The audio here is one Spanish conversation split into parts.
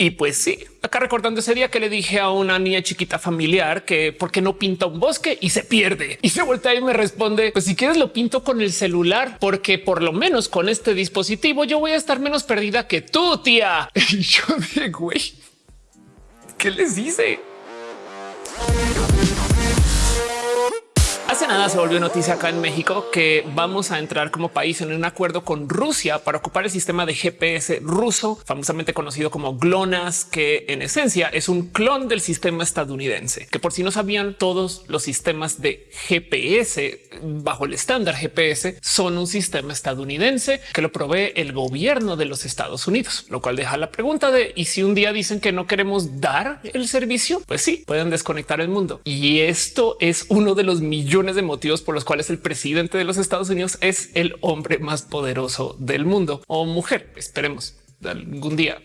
Y pues sí, acá recordando ese día que le dije a una niña chiquita familiar que por qué no pinta un bosque y se pierde y se voltea y me responde pues si quieres lo pinto con el celular porque por lo menos con este dispositivo yo voy a estar menos perdida que tú tía. Y yo de güey, ¿qué les dice? Hace nada se volvió noticia acá en México que vamos a entrar como país en un acuerdo con Rusia para ocupar el sistema de GPS ruso, famosamente conocido como GLONASS, que en esencia es un clon del sistema estadounidense, que por si no sabían, todos los sistemas de GPS bajo el estándar GPS son un sistema estadounidense que lo provee el gobierno de los Estados Unidos, lo cual deja la pregunta de y si un día dicen que no queremos dar el servicio, pues sí, pueden desconectar el mundo. Y esto es uno de los millones de motivos por los cuales el presidente de los Estados Unidos es el hombre más poderoso del mundo o mujer. Esperemos algún día.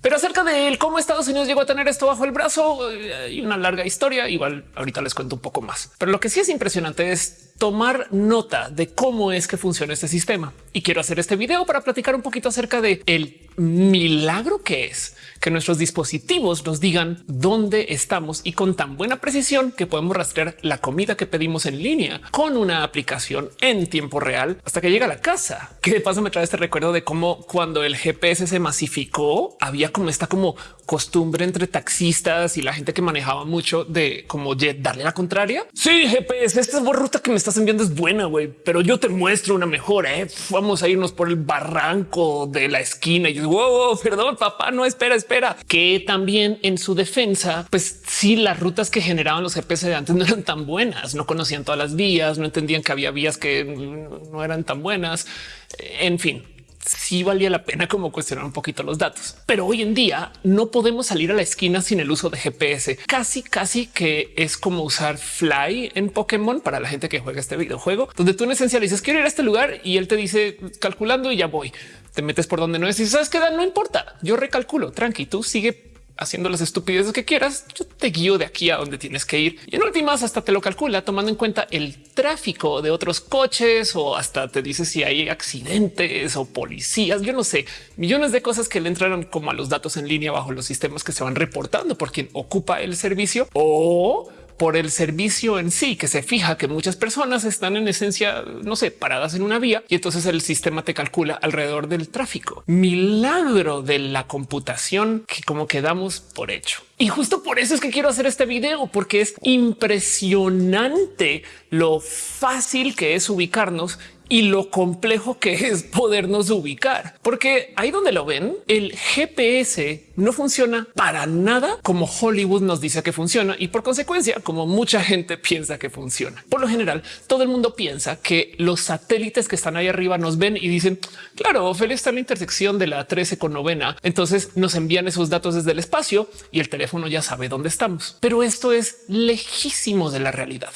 Pero acerca de él, cómo Estados Unidos llegó a tener esto bajo el brazo eh, y una larga historia. Igual ahorita les cuento un poco más. Pero lo que sí es impresionante es tomar nota de cómo es que funciona este sistema. Y quiero hacer este video para platicar un poquito acerca de el milagro que es que nuestros dispositivos nos digan dónde estamos y con tan buena precisión que podemos rastrear la comida que pedimos en línea con una aplicación en tiempo real hasta que llega a la casa. Que de paso me trae este recuerdo de cómo cuando el GPS se masificó había como esta como costumbre entre taxistas y la gente que manejaba mucho de como darle la contraria. Sí, GPS, esta es ruta que me estás enviando es buena, güey, pero yo te muestro una mejor. ¿eh? Vamos a irnos por el barranco de la esquina y yo, wow, perdón, papá, no espera, espera. Que también en su defensa, pues sí, las rutas que generaban los GPS de antes no eran tan buenas, no conocían todas las vías, no entendían que había vías que no eran tan buenas. En fin, sí valía la pena como cuestionar un poquito los datos. Pero hoy en día no podemos salir a la esquina sin el uso de GPS. Casi, casi que es como usar Fly en Pokémon para la gente que juega este videojuego, donde tú en esencia le dices quiero ir a este lugar y él te dice calculando y ya voy. Te metes por donde no es y sabes que no importa. Yo recalculo tranqui, tú sigue haciendo las estupideces que quieras, yo te guío de aquí a donde tienes que ir. Y en últimas hasta te lo calcula tomando en cuenta el tráfico de otros coches o hasta te dice si hay accidentes o policías. Yo no sé, millones de cosas que le entraron como a los datos en línea bajo los sistemas que se van reportando por quien ocupa el servicio o por el servicio en sí, que se fija que muchas personas están en esencia, no sé, paradas en una vía y entonces el sistema te calcula alrededor del tráfico. Milagro de la computación que como quedamos por hecho. Y justo por eso es que quiero hacer este video, porque es impresionante lo fácil que es ubicarnos y lo complejo que es podernos ubicar, porque ahí donde lo ven, el GPS no funciona para nada como Hollywood nos dice que funciona y por consecuencia, como mucha gente piensa que funciona. Por lo general, todo el mundo piensa que los satélites que están ahí arriba nos ven y dicen, claro, Ophelia está en la intersección de la 13 con novena. Entonces nos envían esos datos desde el espacio y el teléfono ya sabe dónde estamos. Pero esto es lejísimo de la realidad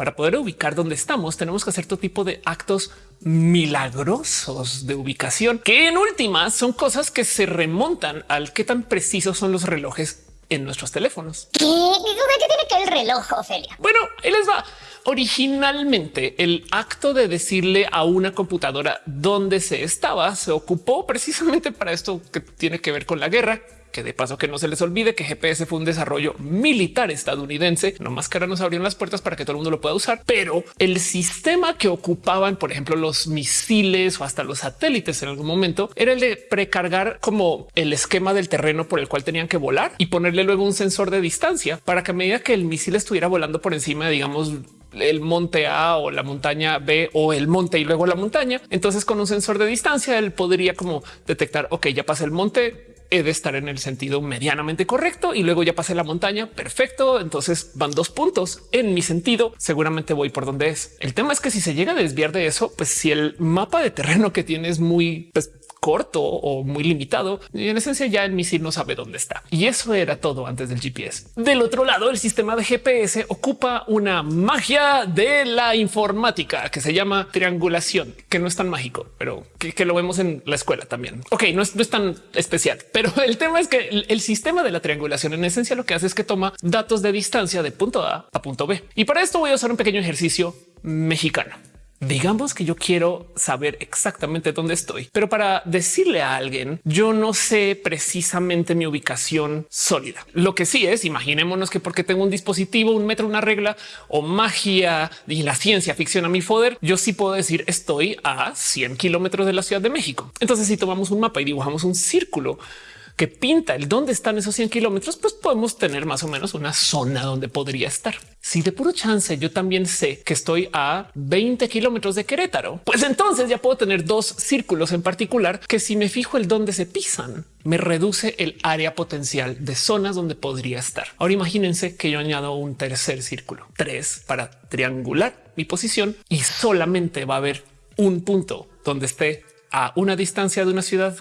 para poder ubicar dónde estamos, tenemos que hacer todo tipo de actos milagrosos de ubicación, que en últimas son cosas que se remontan al qué tan precisos son los relojes en nuestros teléfonos. ¿Qué, tiene que el reloj, Ofelia? Bueno, él les va. Originalmente, el acto de decirle a una computadora dónde se estaba se ocupó precisamente para esto que tiene que ver con la guerra, que de paso que no se les olvide que GPS fue un desarrollo militar estadounidense, no más que ahora nos abrieron las puertas para que todo el mundo lo pueda usar, pero el sistema que ocupaban, por ejemplo, los misiles o hasta los satélites en algún momento era el de precargar como el esquema del terreno por el cual tenían que volar y ponerle luego un sensor de distancia para que a medida que el misil estuviera volando por encima, digamos, el monte A o la montaña B o el monte y luego la montaña. Entonces con un sensor de distancia él podría como detectar, ok, ya pasa el monte, he de estar en el sentido medianamente correcto y luego ya pasé la montaña. Perfecto. Entonces van dos puntos en mi sentido. Seguramente voy por donde es. El tema es que si se llega a desviar de eso, pues si el mapa de terreno que tiene es muy pues, corto o muy limitado. Y en esencia ya el misil no sabe dónde está. Y eso era todo antes del GPS. Del otro lado, el sistema de GPS ocupa una magia de la informática que se llama triangulación, que no es tan mágico, pero que, lo vemos en la escuela también. Ok, no es, tan especial, pero el tema es que el, el sistema de la triangulación en esencia lo que hace es que toma datos de distancia de punto A a punto B. Y para esto voy a usar un pequeño ejercicio mexicano. Digamos que yo quiero saber exactamente dónde estoy, pero para decirle a alguien, yo no sé precisamente mi ubicación sólida. Lo que sí es, imaginémonos que porque tengo un dispositivo, un metro, una regla o magia y la ciencia ficción a mi poder, yo sí puedo decir estoy a 100 kilómetros de la Ciudad de México. Entonces, si tomamos un mapa y dibujamos un círculo, que pinta el dónde están esos 100 kilómetros, pues podemos tener más o menos una zona donde podría estar. Si de puro chance yo también sé que estoy a 20 kilómetros de Querétaro, pues entonces ya puedo tener dos círculos en particular que si me fijo el dónde se pisan, me reduce el área potencial de zonas donde podría estar. Ahora imagínense que yo añado un tercer círculo, tres para triangular mi posición y solamente va a haber un punto donde esté a una distancia de una ciudad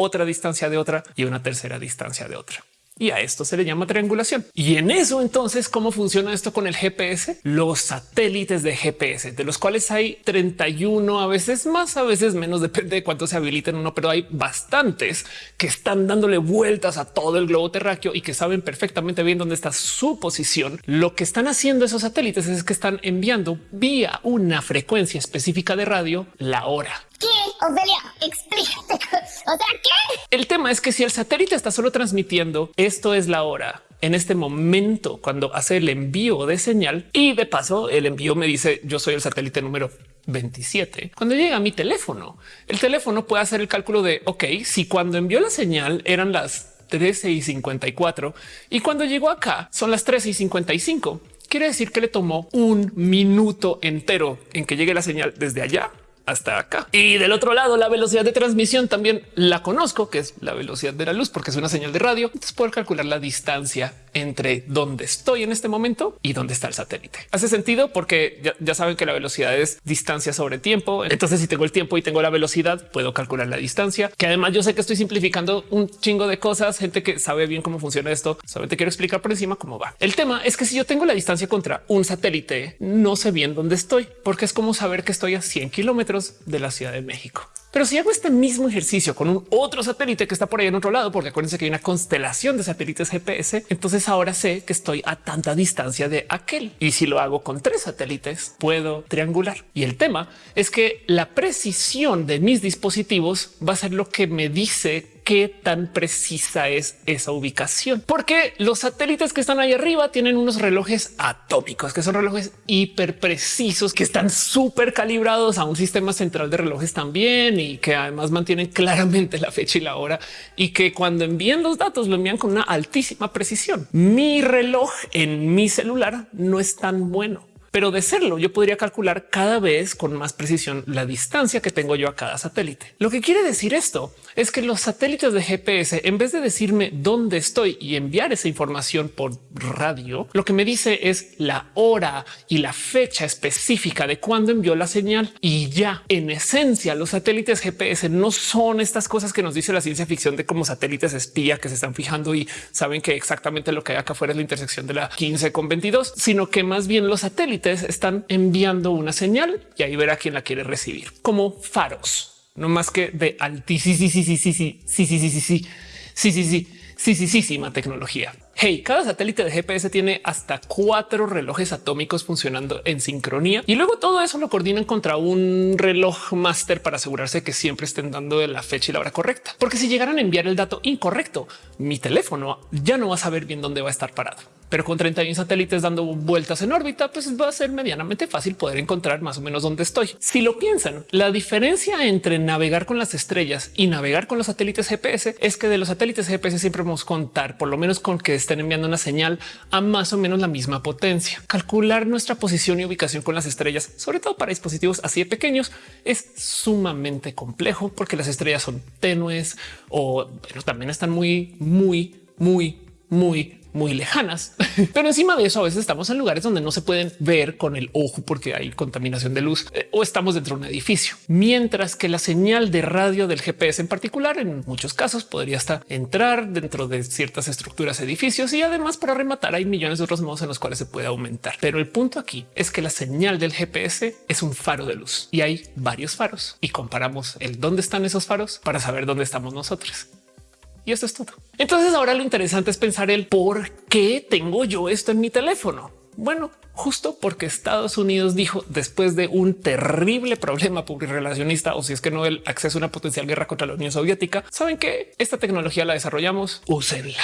otra distancia de otra y una tercera distancia de otra. Y a esto se le llama triangulación. Y en eso entonces, ¿cómo funciona esto con el GPS? Los satélites de GPS, de los cuales hay 31, a veces más, a veces menos, depende de cuánto se habiliten uno, pero hay bastantes que están dándole vueltas a todo el globo terráqueo y que saben perfectamente bien dónde está su posición. Lo que están haciendo esos satélites es que están enviando vía una frecuencia específica de radio la hora. ¿Qué? Explícate. O sea, ¿qué? El tema es que si el satélite está solo transmitiendo esto es la hora en este momento cuando hace el envío de señal y de paso el envío me dice yo soy el satélite número 27. Cuando llega a mi teléfono, el teléfono puede hacer el cálculo de ok, si cuando envió la señal eran las 13 y 54 y cuando llegó acá son las 13 y 55. Quiere decir que le tomó un minuto entero en que llegue la señal desde allá hasta acá. Y del otro lado, la velocidad de transmisión también la conozco, que es la velocidad de la luz, porque es una señal de radio. Entonces puedo calcular la distancia entre dónde estoy en este momento y dónde está el satélite. Hace sentido porque ya, saben que la velocidad es distancia sobre tiempo. Entonces, si tengo el tiempo y tengo la velocidad, puedo calcular la distancia, que además yo sé que estoy simplificando un chingo de cosas. Gente que sabe bien cómo funciona esto. Solamente quiero explicar por encima cómo va. El tema es que si yo tengo la distancia contra un satélite, no sé bien dónde estoy, porque es como saber que estoy a 100 kilómetros de la Ciudad de México. Pero si hago este mismo ejercicio con un otro satélite que está por ahí en otro lado, porque acuérdense que hay una constelación de satélites GPS, entonces ahora sé que estoy a tanta distancia de aquel. Y si lo hago con tres satélites, puedo triangular. Y el tema es que la precisión de mis dispositivos va a ser lo que me dice qué tan precisa es esa ubicación, porque los satélites que están ahí arriba tienen unos relojes atómicos, que son relojes hiper precisos, que están súper calibrados a un sistema central de relojes también y que además mantienen claramente la fecha y la hora y que cuando envían los datos lo envían con una altísima precisión. Mi reloj en mi celular no es tan bueno pero de serlo yo podría calcular cada vez con más precisión la distancia que tengo yo a cada satélite. Lo que quiere decir esto es que los satélites de GPS, en vez de decirme dónde estoy y enviar esa información por radio, lo que me dice es la hora y la fecha específica de cuándo envió la señal. Y ya en esencia, los satélites GPS no son estas cosas que nos dice la ciencia ficción de como satélites espía que se están fijando y saben que exactamente lo que hay acá afuera es la intersección de la 15 con 22, sino que más bien los satélites están enviando una señal y ahí verá quién la quiere recibir como faros, no más que de altísima, sí, sí, sí, sí, sí, sí, sí, sí, sí, sí, sí, sí, sí, sí, sí, sí, sí, tecnología. Hey, cada satélite de GPS tiene hasta cuatro relojes atómicos funcionando en sincronía y luego todo eso lo coordinan contra un reloj máster para asegurarse que siempre estén dando la fecha y la hora correcta. Porque si llegaran a enviar el dato incorrecto, mi teléfono ya no va a saber bien dónde va a estar parado pero con 31 satélites dando vueltas en órbita, pues va a ser medianamente fácil poder encontrar más o menos dónde estoy. Si lo piensan, la diferencia entre navegar con las estrellas y navegar con los satélites GPS es que de los satélites GPS siempre vamos a contar por lo menos con que estén enviando una señal a más o menos la misma potencia. Calcular nuestra posición y ubicación con las estrellas, sobre todo para dispositivos así de pequeños, es sumamente complejo porque las estrellas son tenues o también están muy, muy, muy, muy muy lejanas, pero encima de eso a veces estamos en lugares donde no se pueden ver con el ojo porque hay contaminación de luz eh, o estamos dentro de un edificio, mientras que la señal de radio del GPS en particular en muchos casos podría hasta entrar dentro de ciertas estructuras, edificios y además para rematar hay millones de otros modos en los cuales se puede aumentar. Pero el punto aquí es que la señal del GPS es un faro de luz y hay varios faros y comparamos el dónde están esos faros para saber dónde estamos nosotros. Y esto es todo. Entonces ahora lo interesante es pensar el por qué tengo yo esto en mi teléfono. Bueno, justo porque Estados Unidos dijo después de un terrible problema relacionista o si es que no el acceso a una potencial guerra contra la Unión Soviética, saben que esta tecnología la desarrollamos, úsenla.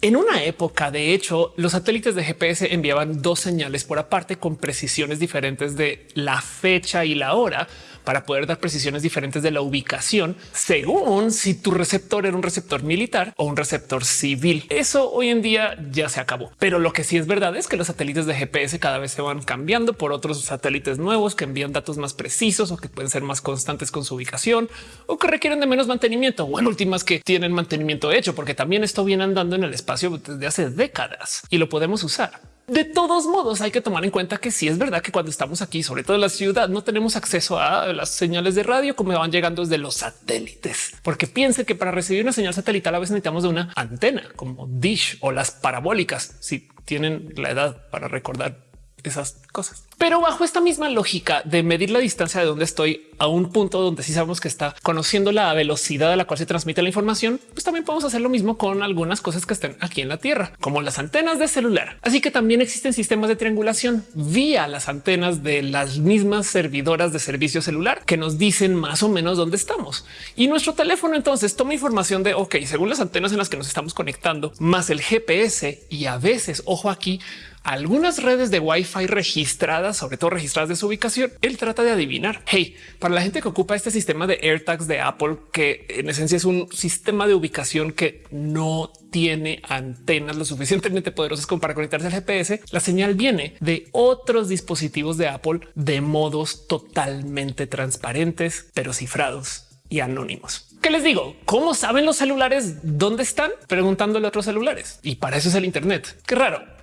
En una época, de hecho, los satélites de GPS enviaban dos señales por aparte con precisiones diferentes de la fecha y la hora para poder dar precisiones diferentes de la ubicación según si tu receptor era un receptor militar o un receptor civil. Eso hoy en día ya se acabó. Pero lo que sí es verdad es que los satélites de GPS cada vez se van cambiando por otros satélites nuevos que envían datos más precisos o que pueden ser más constantes con su ubicación o que requieren de menos mantenimiento o en últimas que tienen mantenimiento hecho, porque también esto viene andando en el espacio desde hace décadas y lo podemos usar. De todos modos, hay que tomar en cuenta que sí es verdad que cuando estamos aquí, sobre todo en la ciudad, no tenemos acceso a las señales de radio como van llegando desde los satélites, porque piense que para recibir una señal satelital a veces necesitamos de una antena como Dish o las parabólicas. Si tienen la edad para recordar esas cosas. Pero bajo esta misma lógica de medir la distancia de donde estoy a un punto donde sí sabemos que está conociendo la velocidad a la cual se transmite la información, pues también podemos hacer lo mismo con algunas cosas que estén aquí en la Tierra, como las antenas de celular. Así que también existen sistemas de triangulación vía las antenas de las mismas servidoras de servicio celular que nos dicen más o menos dónde estamos. Y nuestro teléfono entonces toma información de, ok, según las antenas en las que nos estamos conectando, más el GPS y a veces, ojo aquí, algunas redes de Wi-Fi registradas, sobre todo registradas de su ubicación, él trata de adivinar. Hey, para la gente que ocupa este sistema de AirTags de Apple, que en esencia es un sistema de ubicación que no tiene antenas lo suficientemente poderosas como para conectarse al GPS, la señal viene de otros dispositivos de Apple de modos totalmente transparentes, pero cifrados y anónimos. ¿Qué les digo? ¿Cómo saben los celulares dónde están? Preguntándole a otros celulares. Y para eso es el Internet. Qué raro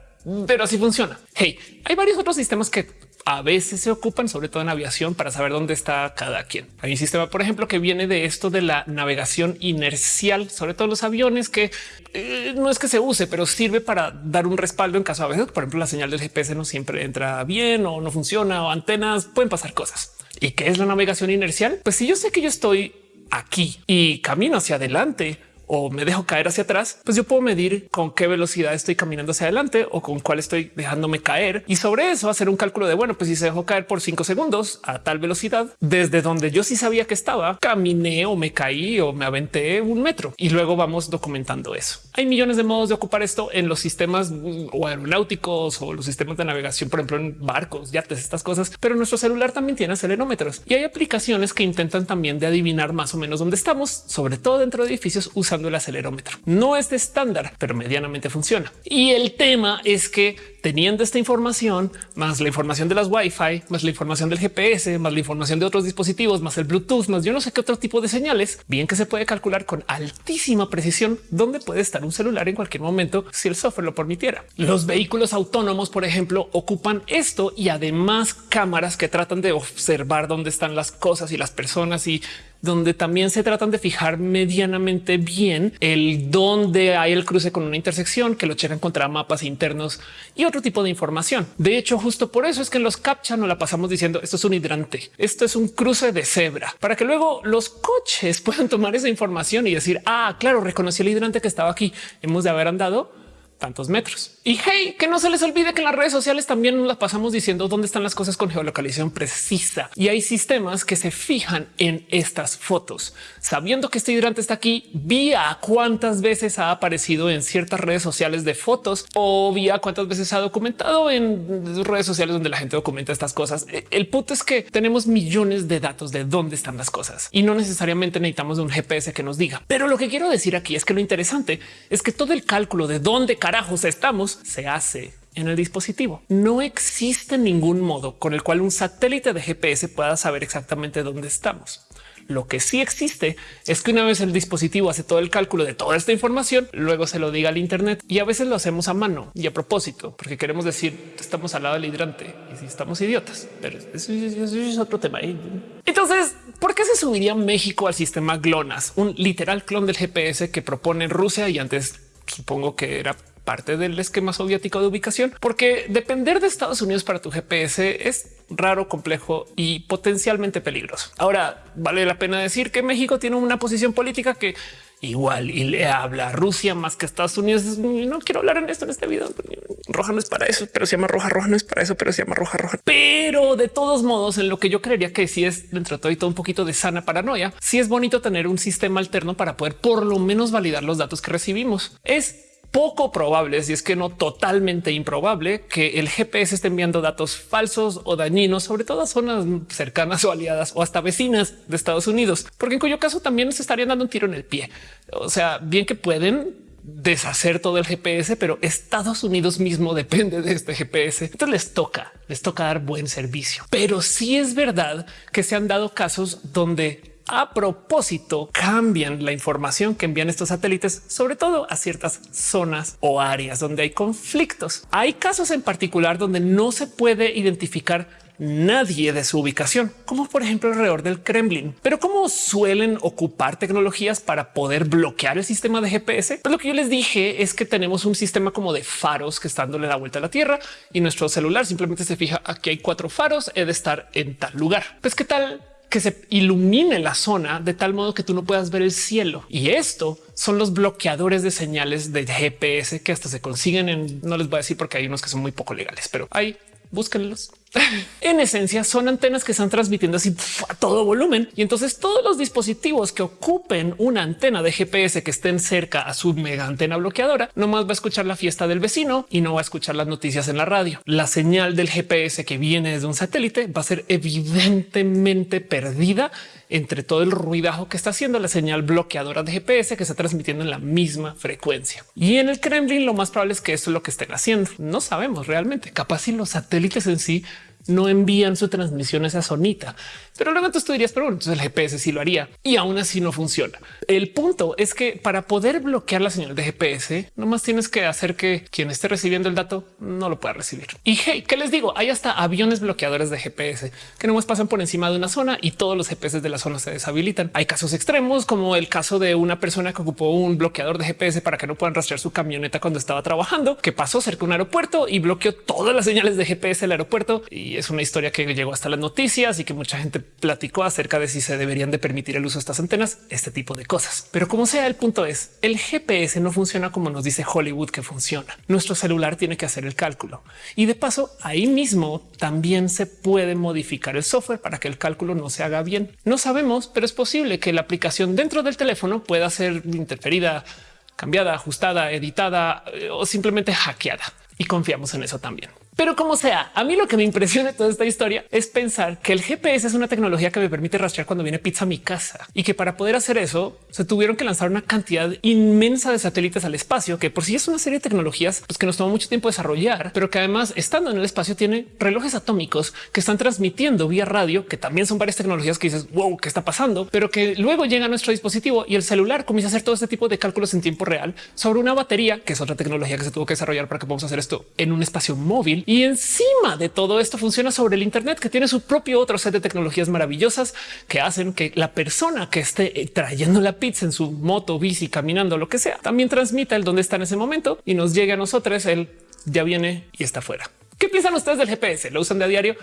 pero así funciona. Hey, hay varios otros sistemas que a veces se ocupan, sobre todo en aviación, para saber dónde está cada quien. Hay un sistema, por ejemplo, que viene de esto de la navegación inercial, sobre todo los aviones, que eh, no es que se use, pero sirve para dar un respaldo en caso a veces, por ejemplo, la señal del GPS no siempre entra bien o no funciona o antenas, pueden pasar cosas. ¿Y qué es la navegación inercial? Pues si yo sé que yo estoy aquí y camino hacia adelante, o me dejo caer hacia atrás, pues yo puedo medir con qué velocidad estoy caminando hacia adelante o con cuál estoy dejándome caer y sobre eso hacer un cálculo de bueno, pues si se dejó caer por cinco segundos a tal velocidad desde donde yo sí sabía que estaba, caminé o me caí o me aventé un metro y luego vamos documentando eso. Hay millones de modos de ocupar esto en los sistemas mm, o aeronáuticos o los sistemas de navegación, por ejemplo, en barcos, yates, estas cosas, pero nuestro celular también tiene acelerómetros y hay aplicaciones que intentan también de adivinar más o menos dónde estamos, sobre todo dentro de edificios usando el acelerómetro. No es de estándar, pero medianamente funciona. Y el tema es que teniendo esta información, más la información de las Wi-Fi, más la información del GPS, más la información de otros dispositivos, más el Bluetooth, más yo no sé qué otro tipo de señales, bien que se puede calcular con altísima precisión dónde puede estar un celular en cualquier momento si el software lo permitiera. Los vehículos autónomos, por ejemplo, ocupan esto y además cámaras que tratan de observar dónde están las cosas y las personas y donde también se tratan de fijar medianamente bien el dónde hay el cruce con una intersección, que lo checan contra mapas internos y otro tipo de información. De hecho, justo por eso es que en los captcha no la pasamos diciendo esto es un hidrante, esto es un cruce de cebra, para que luego los coches puedan tomar esa información y decir, ah, claro, reconocí el hidrante que estaba aquí, hemos de haber andado tantos metros. Y hey, que no se les olvide que en las redes sociales también nos las pasamos diciendo dónde están las cosas con geolocalización precisa. Y hay sistemas que se fijan en estas fotos, sabiendo que este hidrante está aquí vía cuántas veces ha aparecido en ciertas redes sociales de fotos o vía cuántas veces ha documentado en redes sociales donde la gente documenta estas cosas. E, el punto es que tenemos millones de datos de dónde están las cosas y no necesariamente necesitamos de un GPS que nos diga. Pero lo que quiero decir aquí es que lo interesante es que todo el cálculo de dónde carajos estamos se hace en el dispositivo. No existe ningún modo con el cual un satélite de GPS pueda saber exactamente dónde estamos. Lo que sí existe es que una vez el dispositivo hace todo el cálculo de toda esta información, luego se lo diga al Internet y a veces lo hacemos a mano y a propósito, porque queremos decir estamos al lado del hidrante y si estamos idiotas, pero eso, es otro tema. Entonces, ¿por qué se subiría México al sistema GLONASS, un literal clon del GPS que propone Rusia y antes supongo que era parte del esquema soviético de ubicación, porque depender de Estados Unidos para tu GPS es raro, complejo y potencialmente peligroso. Ahora vale la pena decir que México tiene una posición política que igual y le habla a Rusia más que Estados Unidos. No quiero hablar en esto en este video. roja no es para eso, pero se llama roja, roja no es para eso, pero se llama roja, roja. Pero de todos modos, en lo que yo creería que sí es dentro de todo y todo un poquito de sana paranoia, sí es bonito tener un sistema alterno para poder por lo menos validar los datos que recibimos. Es poco probable, si es que no totalmente improbable, que el GPS esté enviando datos falsos o dañinos, sobre todo a zonas cercanas o aliadas o hasta vecinas de Estados Unidos, porque en cuyo caso también se estarían dando un tiro en el pie. O sea, bien que pueden deshacer todo el GPS, pero Estados Unidos mismo depende de este GPS. Entonces les toca, les toca dar buen servicio. Pero sí es verdad que se han dado casos donde a propósito cambian la información que envían estos satélites, sobre todo a ciertas zonas o áreas donde hay conflictos. Hay casos en particular donde no se puede identificar nadie de su ubicación, como por ejemplo alrededor del Kremlin. Pero cómo suelen ocupar tecnologías para poder bloquear el sistema de GPS? Pues lo que yo les dije es que tenemos un sistema como de faros que están dándole la vuelta a la Tierra y nuestro celular simplemente se fija aquí hay cuatro faros, he de estar en tal lugar. Pues qué tal que se ilumine la zona de tal modo que tú no puedas ver el cielo. Y esto son los bloqueadores de señales de GPS que hasta se consiguen en, no les voy a decir porque hay unos que son muy poco legales, pero hay, búsquenlos en esencia son antenas que están transmitiendo así a todo volumen y entonces todos los dispositivos que ocupen una antena de GPS que estén cerca a su mega antena bloqueadora no más va a escuchar la fiesta del vecino y no va a escuchar las noticias en la radio. La señal del GPS que viene desde un satélite va a ser evidentemente perdida entre todo el ruidajo que está haciendo la señal bloqueadora de GPS que está transmitiendo en la misma frecuencia. Y en el Kremlin lo más probable es que esto es lo que estén haciendo. No sabemos realmente. Capaz si los satélites en sí no envían su transmisión a esa zonita. Pero luego tú dirías, pero bueno, entonces el GPS sí lo haría y aún así no funciona. El punto es que para poder bloquear la señal de GPS, nomás tienes que hacer que quien esté recibiendo el dato no lo pueda recibir. Y hey, ¿qué les digo? Hay hasta aviones bloqueadores de GPS que nomás pasan por encima de una zona y todos los GPS de la zona se deshabilitan. Hay casos extremos como el caso de una persona que ocupó un bloqueador de GPS para que no puedan rastrear su camioneta cuando estaba trabajando, que pasó cerca de un aeropuerto y bloqueó todas las señales de GPS del aeropuerto. Y es una historia que llegó hasta las noticias y que mucha gente platicó acerca de si se deberían de permitir el uso de estas antenas, este tipo de cosas. Pero como sea, el punto es el GPS no funciona como nos dice Hollywood que funciona. Nuestro celular tiene que hacer el cálculo y de paso ahí mismo también se puede modificar el software para que el cálculo no se haga bien. No sabemos, pero es posible que la aplicación dentro del teléfono pueda ser interferida, cambiada, ajustada, editada eh, o simplemente hackeada y confiamos en eso también. Pero como sea, a mí lo que me impresiona de toda esta historia es pensar que el GPS es una tecnología que me permite rastrear cuando viene pizza a mi casa y que para poder hacer eso se tuvieron que lanzar una cantidad inmensa de satélites al espacio, que por sí es una serie de tecnologías pues, que nos tomó mucho tiempo desarrollar, pero que además estando en el espacio tiene relojes atómicos que están transmitiendo vía radio, que también son varias tecnologías que dices wow, qué está pasando, pero que luego llega a nuestro dispositivo y el celular comienza a hacer todo este tipo de cálculos en tiempo real sobre una batería, que es otra tecnología que se tuvo que desarrollar para que podamos hacer esto en un espacio móvil y encima de todo esto funciona sobre el Internet que tiene su propio otro set de tecnologías maravillosas que hacen que la persona que esté eh, trayendo la pizza en su moto, bici, caminando, lo que sea, también transmita el dónde está en ese momento y nos llegue a nosotros el ya viene y está fuera. ¿Qué piensan ustedes del GPS? ¿Lo usan de a diario?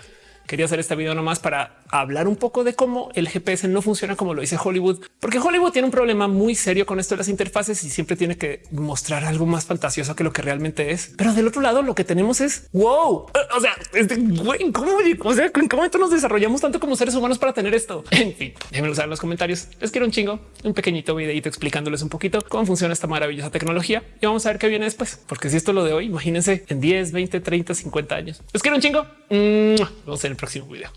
Quería hacer este video nomás para hablar un poco de cómo el GPS no funciona como lo dice Hollywood, porque Hollywood tiene un problema muy serio con esto de las interfaces y siempre tiene que mostrar algo más fantasioso que lo que realmente es. Pero del otro lado, lo que tenemos es wow. O sea, este cómo, o sea, en qué momento nos desarrollamos tanto como seres humanos para tener esto. En fin, déjenme usar en los comentarios. Les quiero un chingo, un pequeñito videito explicándoles un poquito cómo funciona esta maravillosa tecnología y vamos a ver qué viene después, porque si esto lo de hoy, imagínense en 10, 20, 30, 50 años. Les quiero un chingo. Vamos a ver próximo video.